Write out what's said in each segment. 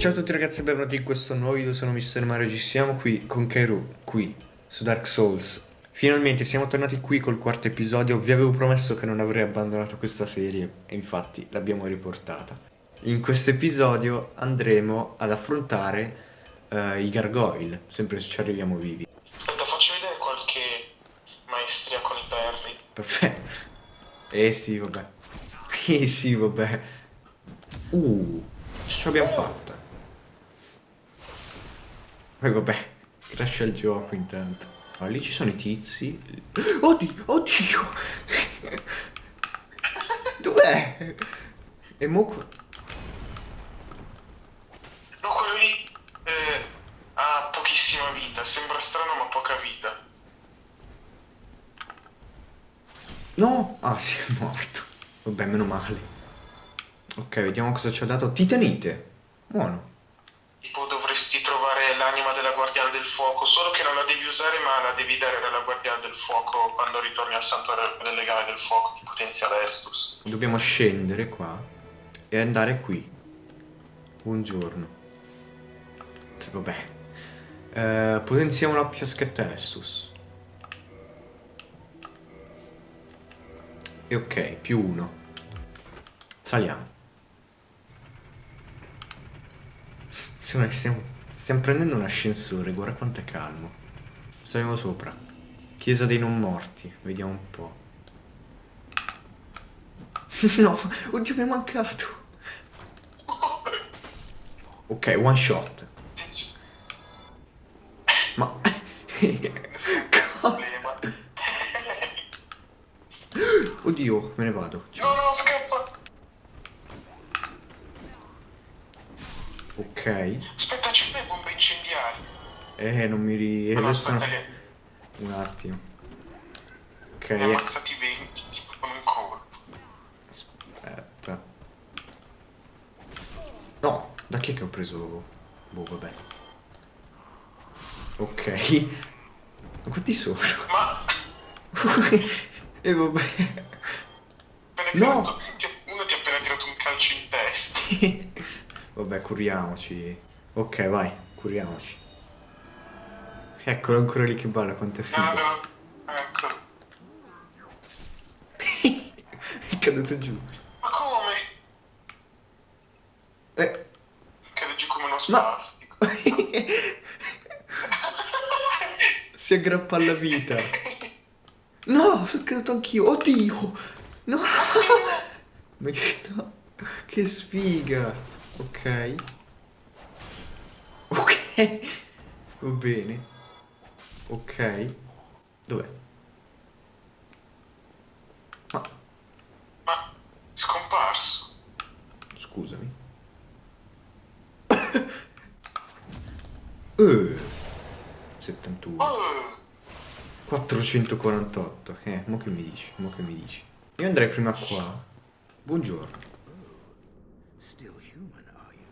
Ciao a tutti ragazzi e benvenuti in questo nuovo video, sono Mr. Mario, ci siamo qui con Kairu, qui, su Dark Souls. Finalmente siamo tornati qui col quarto episodio, vi avevo promesso che non avrei abbandonato questa serie e infatti l'abbiamo riportata. In questo episodio andremo ad affrontare uh, i gargoyle, sempre se ci arriviamo vivi. Aspetta, faccio vedere qualche maestria con i perri. Perfetto. Eh sì, vabbè. Eh sì, vabbè. Uh, ce l'abbiamo fatta. Eh, vabbè, cresce il gioco intanto. Ma lì ci sono i tizi. Oddio, oddio! Dov'è? E mo... No, quello lì eh, ha pochissima vita. Sembra strano ma poca vita. No! Ah, si è morto. Vabbè, meno male. Ok, vediamo cosa ci ha dato. Titanite. Buono. Tipo l'anima della guardiana del fuoco, solo che non la devi usare ma la devi dare alla guardiana del fuoco quando ritorni al santuario del legame del fuoco, che potenzia l'Estus. Dobbiamo scendere qua e andare qui. Buongiorno. Vabbè. Eh, potenziamo la fiaschetta Estus. E ok, più uno. Saliamo. Sembra che stiamo, stiamo prendendo un ascensore, guarda quanto è calmo. Saliamo sopra. Chiesa dei non morti, vediamo un po'. no, oddio mi è mancato. Ok, one shot. Ma... Cosa? Oddio, me ne vado. Ciao. No, no, scappa. Ok. Aspetta, c'è le bombe incendiari. Eh, non mi ri... No, adesso aspetta, no. Un attimo. Ok. ne ha ammazzati 20 tipo con un colpo. Aspetta. No, da chi è che ho preso... Boh, vabbè. Ok. Ma quanti sono? Ma E vabbè. appena No. uno ti ha appena tirato un calcio in testa. Vabbè, curiamoci. Ok, vai, curiamoci. Eccolo ancora lì che balla, quanto è No, figo. no, ecco. è caduto giù. Ma come? Eh. Cade giù come uno Ma- spastico. si aggrappa alla vita. No, sono caduto anch'io. Oddio. No. Ma no. che sfiga. Ok. Va bene. Ok. Dov'è? Ma, Ma scomparso. scusami. Eh. 71. Oh, 448. Eh, mo che mi dici? Mo che mi dici? Io andrei prima qua. Buongiorno. Still human, are you?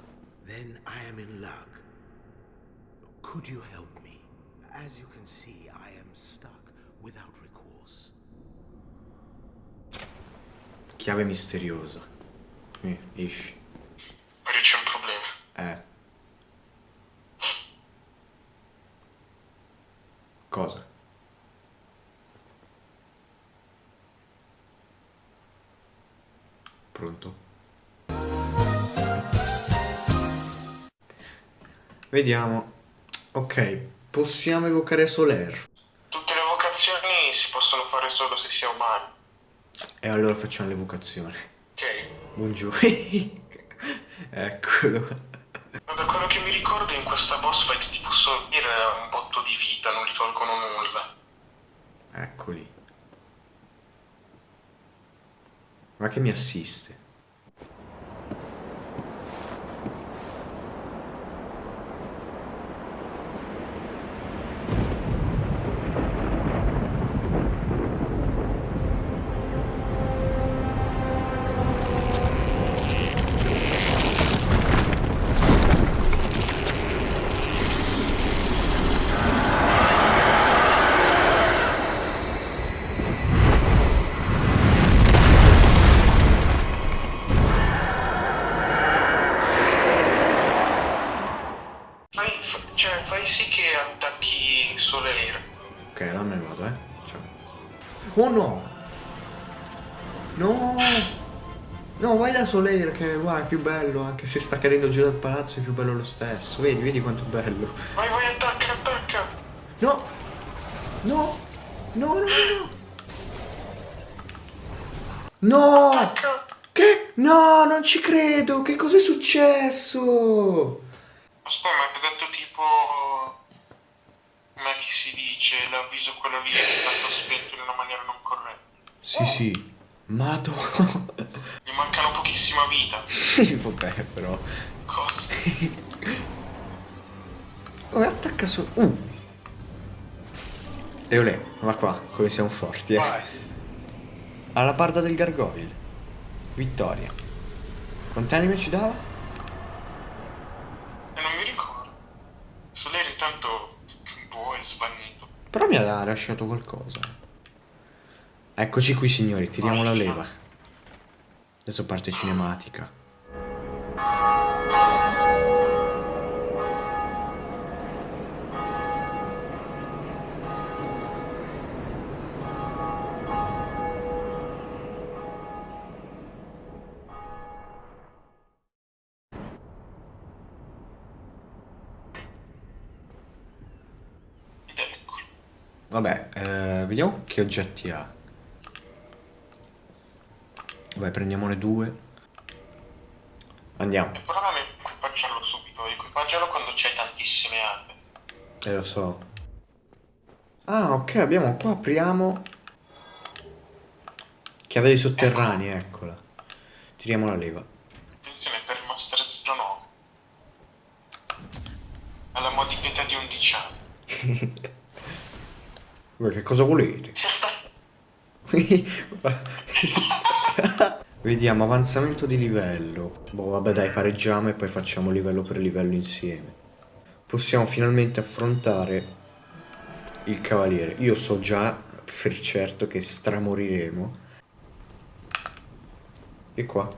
Then I am in luck. Could you help me? As you can see, I am stuck without recourse. Chiave misteriosa. Eh, esci. Mario c'è un problema. Eh. Cosa? Pronto? Vediamo. Ok, possiamo evocare Soler. Tutte le vocazioni si possono fare solo se si è umani. E allora facciamo l'evocazione. Ok. Buongiorno. Eccolo. Ma da quello che mi ricordo in questa boss fight ti posso dire un botto di vita, non li tolgono nulla. Eccoli. Ma che mi assiste? Oh no! No! No, vai da Soler che guarda, è più bello, anche se sta cadendo giù dal palazzo è più bello lo stesso. Vedi, vedi quanto è bello. Vai, vai, attacca, attacca. No! No! No, no, no! No! Attacca. Che? No, non ci credo! Che cos'è successo? Aspetta, ma ha detto tipo... Come chi si dice? L'avviso quello lì è stato spento in una maniera non corretta. Sì, sì. Mato. Gli mancano pochissima vita. Sì, vabbè, però. Cosa? Oh, attacca su. Uh. Eolè, va qua, come siamo forti, eh. Vai. Alla parda del gargoyle. Vittoria. Quante anime ci dava? E non mi ricordo. Soler intanto... Boh, è svanito. Però mi ha lasciato qualcosa. Eccoci qui, signori, tiriamo la leva. Adesso parte cinematica. Vabbè, eh, vediamo che oggetti ha. Vai, prendiamone due. Andiamo. E però non equipaggiarlo subito, equipaggiarlo quando c'hai tantissime armi. Eh, lo so. Ah, ok, abbiamo qua, apriamo... Chiave dei sotterranei, eccola. Tiriamo la leva. Attenzione per Master 09. Alla modica di 11 anni. Voi che cosa volete? Vediamo, avanzamento di livello. Boh, vabbè dai, pareggiamo e poi facciamo livello per livello insieme. Possiamo finalmente affrontare il cavaliere. Io so già per certo che stramoriremo. E qua.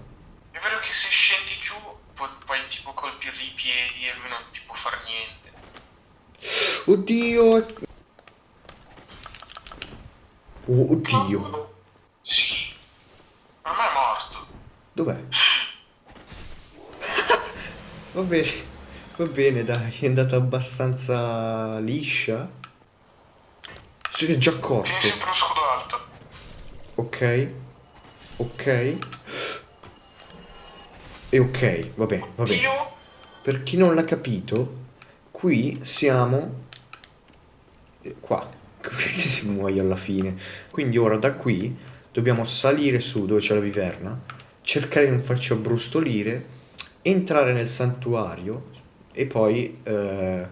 È vero che se scendi giù pu- puoi tipo colpirgli i piedi e lui non ti può far niente. Oddio! Oh, oddio! Sì. Me è morto. Dov'è? va bene, va bene, dai, è andata abbastanza liscia. Si è già accorto. Tieni sempre lo scudo alto. Ok, ok. E ok, va bene, va bene. Io? Per chi non l'ha capito, qui siamo... eh, Qua, muoio alla fine. Quindi ora da qui dobbiamo salire su dove c'è la viverna, cercare di non farci abbrustolire, entrare nel santuario e poi eh,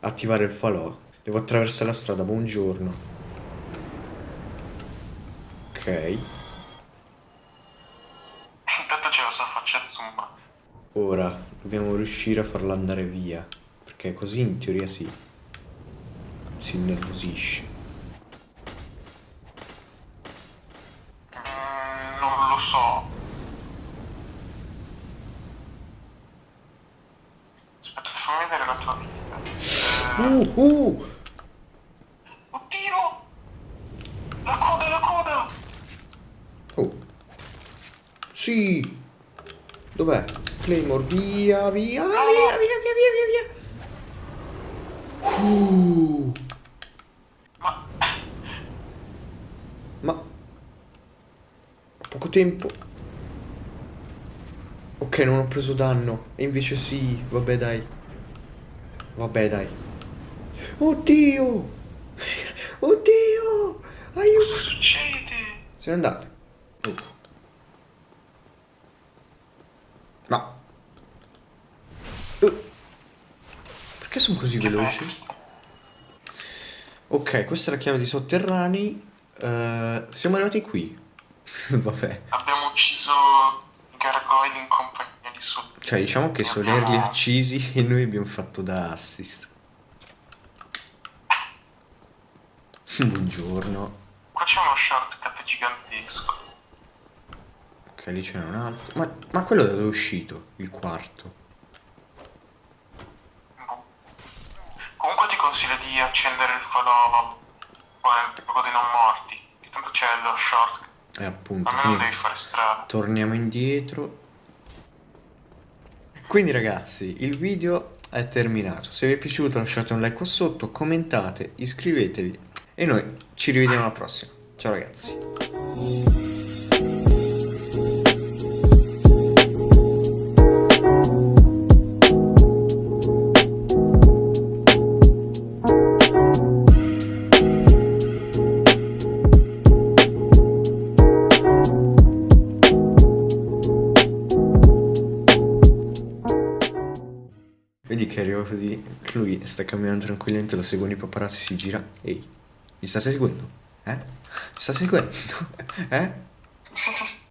attivare il falò. Devo attraversare la strada, buongiorno. Ok. Intanto c'è la sua faccia zumba. Ora dobbiamo riuscire a farla andare via. Perché così in teoria si si innervosisce. Mm, non lo so. Aspetta, fammi vedere la tua vita. Eh... Uh, uh! Oddio! La coda, la coda! Oh. Sì! Dov'è? Claymore, via, via, ah, no, via, no. via, via, via, via, via! Uh. Tempo. Ok, non ho preso danno. E invece sì, vabbè dai. Vabbè dai. Oddio! Oddio! cosa Aiuto! succede? Se n'è andato. Oh. Ma... Eh. Perché sono così veloci? Ok, questa è la chiave di sotterranei. Eh, siamo arrivati qui. Vabbè. Abbiamo ucciso gargoyle in compagnia di Sol. Cioè, diciamo che Soler li ha uccisi e noi abbiamo fatto da assist. Buongiorno. Qua c'è uno shortcut gigantesco. Ok, lì c'è un altro. Ma, ma quello da dove è uscito? Il quarto. Comunque ti consiglio di accendere il falò luogo dei non morti. Che c'è lo short. E appunto, A me non quindi devi fare strada. torniamo indietro. Quindi ragazzi, il video è terminato. Se vi è piaciuto lasciate un like qua sotto, commentate, iscrivetevi e noi ci rivediamo alla prossima. Ciao ragazzi. Arriva così, lui sta camminando tranquillamente, lo seguono i paparazzi, si gira. Ehi, mi state seguendo? Eh? Mi state seguendo? Eh?